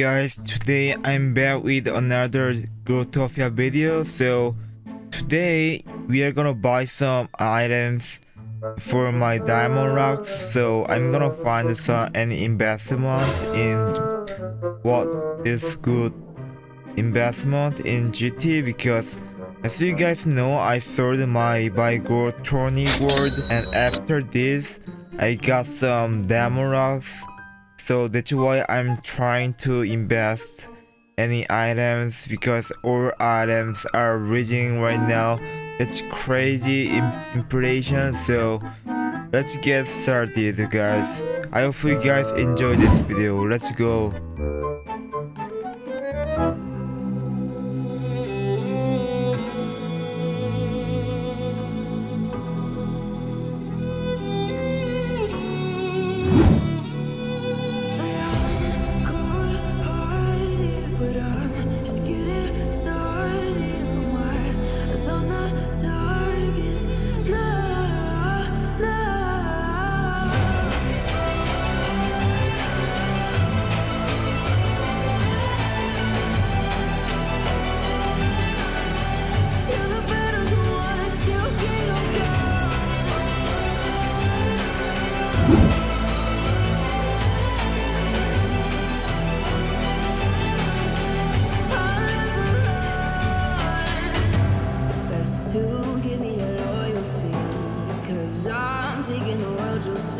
guys, today I'm back with another Growtopia video. So today we are gonna buy some items for my diamond locks. So I'm gonna find some any investment in what is good investment in GT because as you guys know I sold my buy gold Tony World and after this I got some diamond locks so that's why I'm trying to invest any items because all items are raging right now. It's crazy inflation so let's get started guys. I hope you guys enjoy this video. Let's go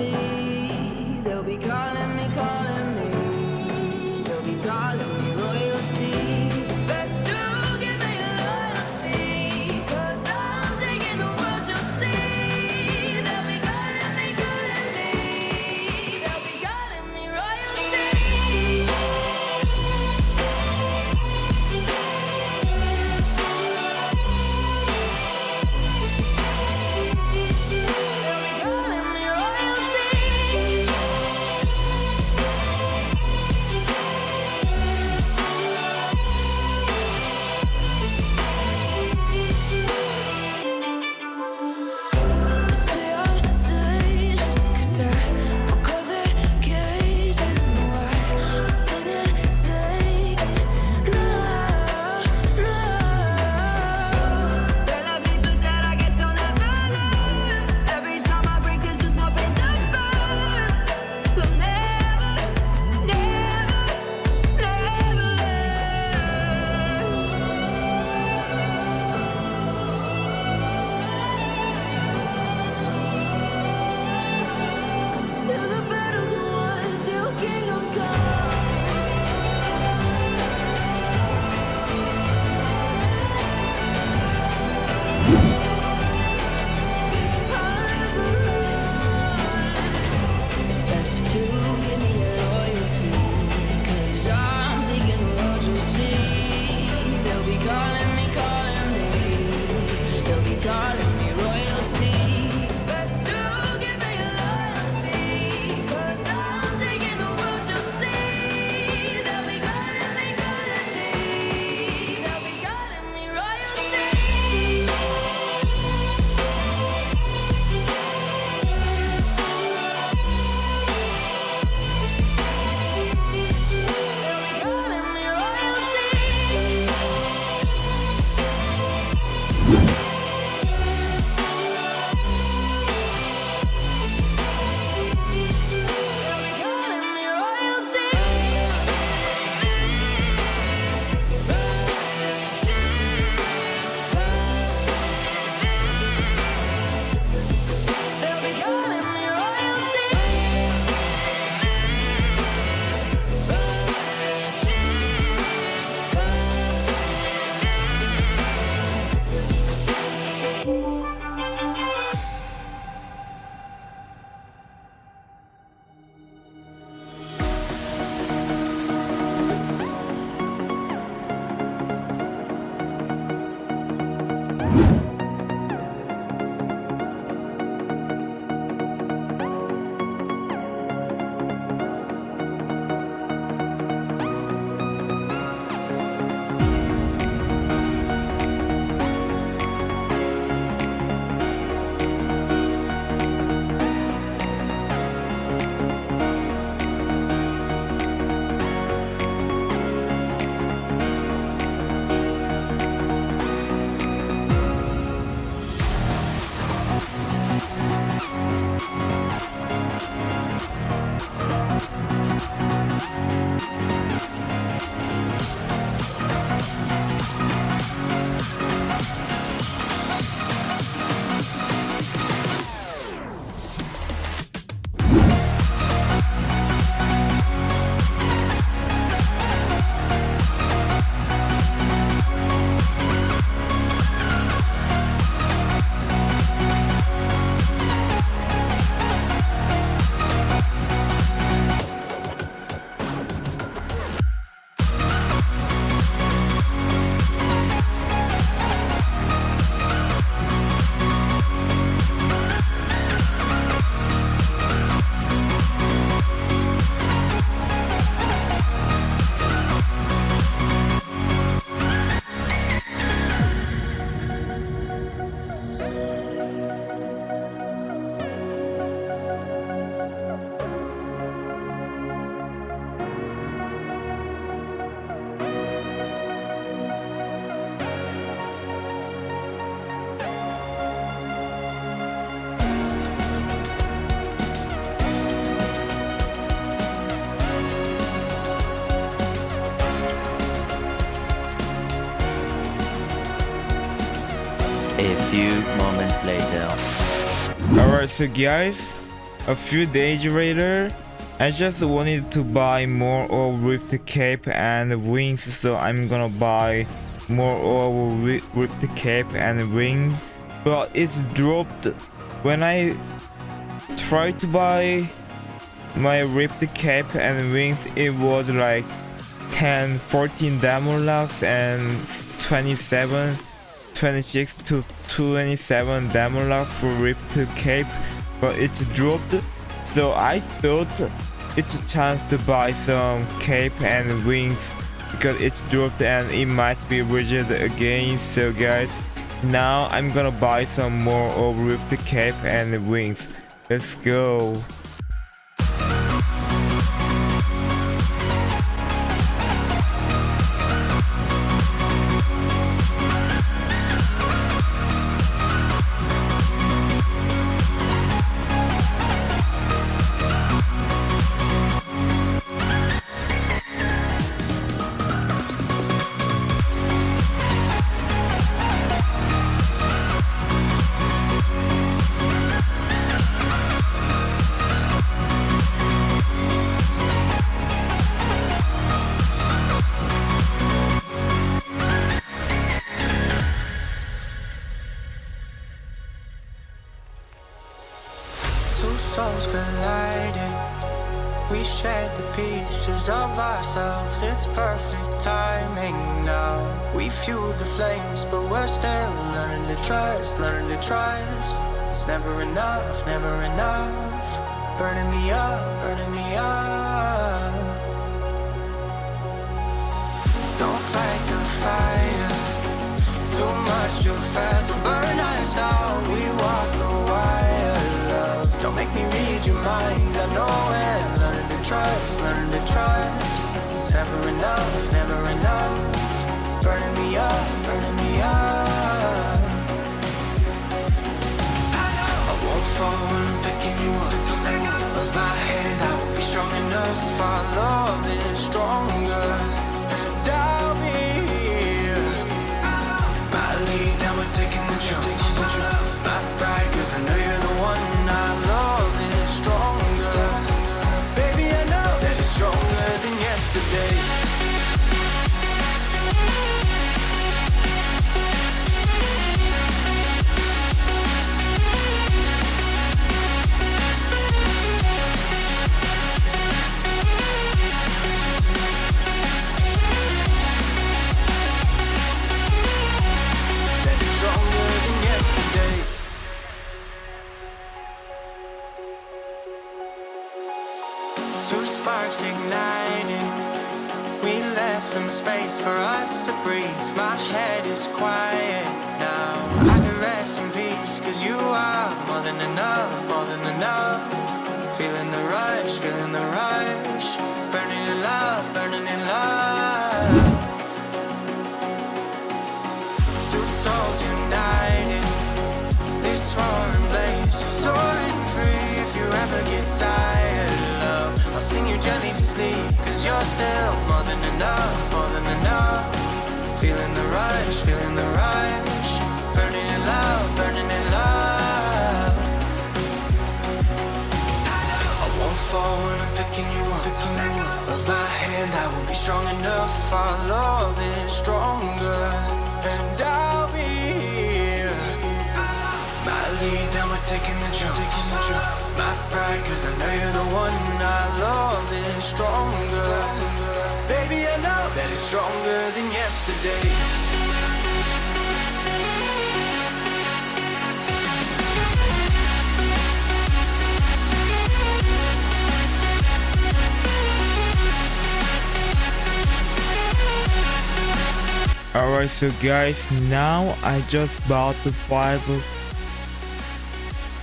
see, they'll be gone. A few moments later. Alright, so guys, a few days later, I just wanted to buy more of Rift Cape and Wings, so I'm gonna buy more of Rift Cape and Wings, but it's dropped. When I tried to buy my Rift Cape and Wings, it was like 10, 14 diamond locks and 27 26 to 27 diamond locks for Rift Cape, but it's dropped. So I thought it's a chance to buy some cape and wings because it's dropped and it might be rigid again. So guys, now I'm gonna buy some more of Rift Cape and wings. Let's go. Two souls colliding. We shared the pieces of ourselves, it's perfect timing now. We fueled the flames, but we're still learning to trust, learning to trust. It's never enough, never enough. Burning me up, burning me up. Don't fight the fire, too much too fast will burn us out. We walk the wire, make me read your mind. I know it. Learn to trust, learn to trust. It's never enough, never enough. Burning me up, burning me up. I won't fall when I'm picking you up. With my hand, I will be strong enough. Our love is stronger, for us to breathe. My head is quiet now. I can rest in peace, cause you are more than enough, more than enough. Feeling the rush, feeling the rush. Burning in love, burning in love. Two souls united. This roaring blaze is soaring free. If you ever get tired, love, I'll sing you gently to sleep. Cause you're still more than enough, more than enough. Feeling the rush, feeling the rush. Burning in love, burning in love. I won't fall when I'm picking you up. Of my hand, I won't be strong enough. Our love is stronger, and I'll be here. My lead, now we're taking the jump. My pride, cause I know you're the one. Our love is stronger. Alright, so guys, now I just bought the 5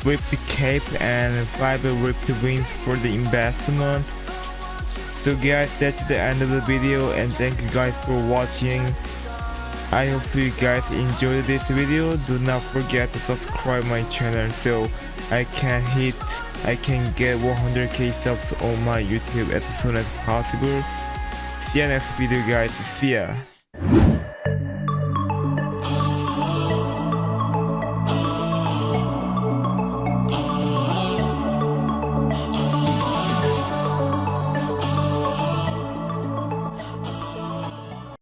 the cape and 5 the wings for the investment. So guys, that's the end of the video and thank you guys for watching. I hope you guys enjoyed this video. Do not forget to subscribe my channel so I can hit, I can get 100k subs on my YouTube as soon as possible. See ya next video guys, see ya.